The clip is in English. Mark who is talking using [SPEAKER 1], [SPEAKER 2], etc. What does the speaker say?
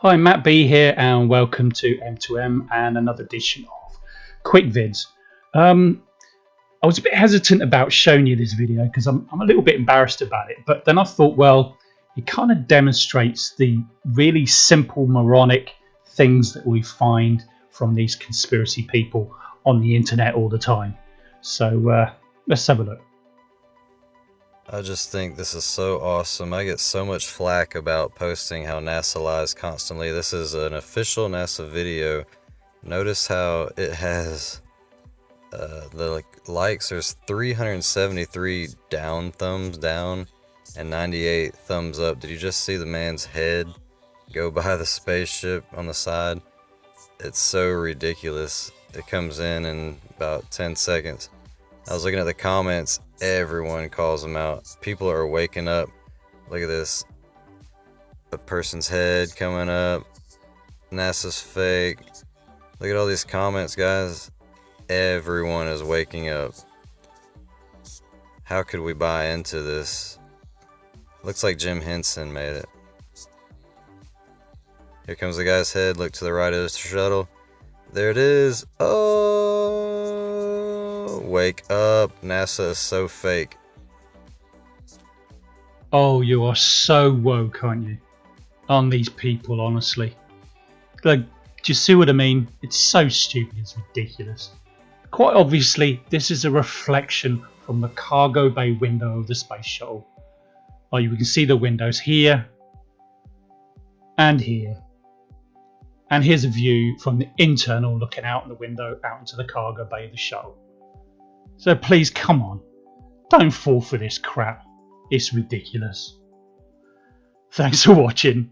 [SPEAKER 1] Hi, Matt B here, and welcome to M2M and another edition of Quick Vids. Um, I was a bit hesitant about showing you this video because I'm, I'm a little bit embarrassed about it, but then I thought, well, it kind of demonstrates the really simple moronic things that we find from these conspiracy people on the internet all the time. So uh, let's have a look.
[SPEAKER 2] I just think this is so awesome. I get so much flack about posting how NASA lies constantly. This is an official NASA video. Notice how it has uh, the like, likes. There's 373 down thumbs down and 98 thumbs up. Did you just see the man's head go by the spaceship on the side? It's so ridiculous. It comes in in about 10 seconds. I was looking at the comments, everyone calls them out. People are waking up. Look at this. A person's head coming up. NASA's fake. Look at all these comments, guys. Everyone is waking up. How could we buy into this? Looks like Jim Henson made it. Here comes the guy's head. Look to the right of the shuttle. There it is. Oh, wake up. NASA is so fake.
[SPEAKER 1] Oh, you are so woke, aren't you? On these people, honestly. Like, do you see what I mean? It's so stupid, it's ridiculous. Quite obviously, this is a reflection from the cargo bay window of the space shuttle. Oh, you can see the windows here and here. And here's a view from the internal looking out the window out into the cargo bay of the shuttle. So please come on. Don't fall for this crap. It's ridiculous. Thanks for watching.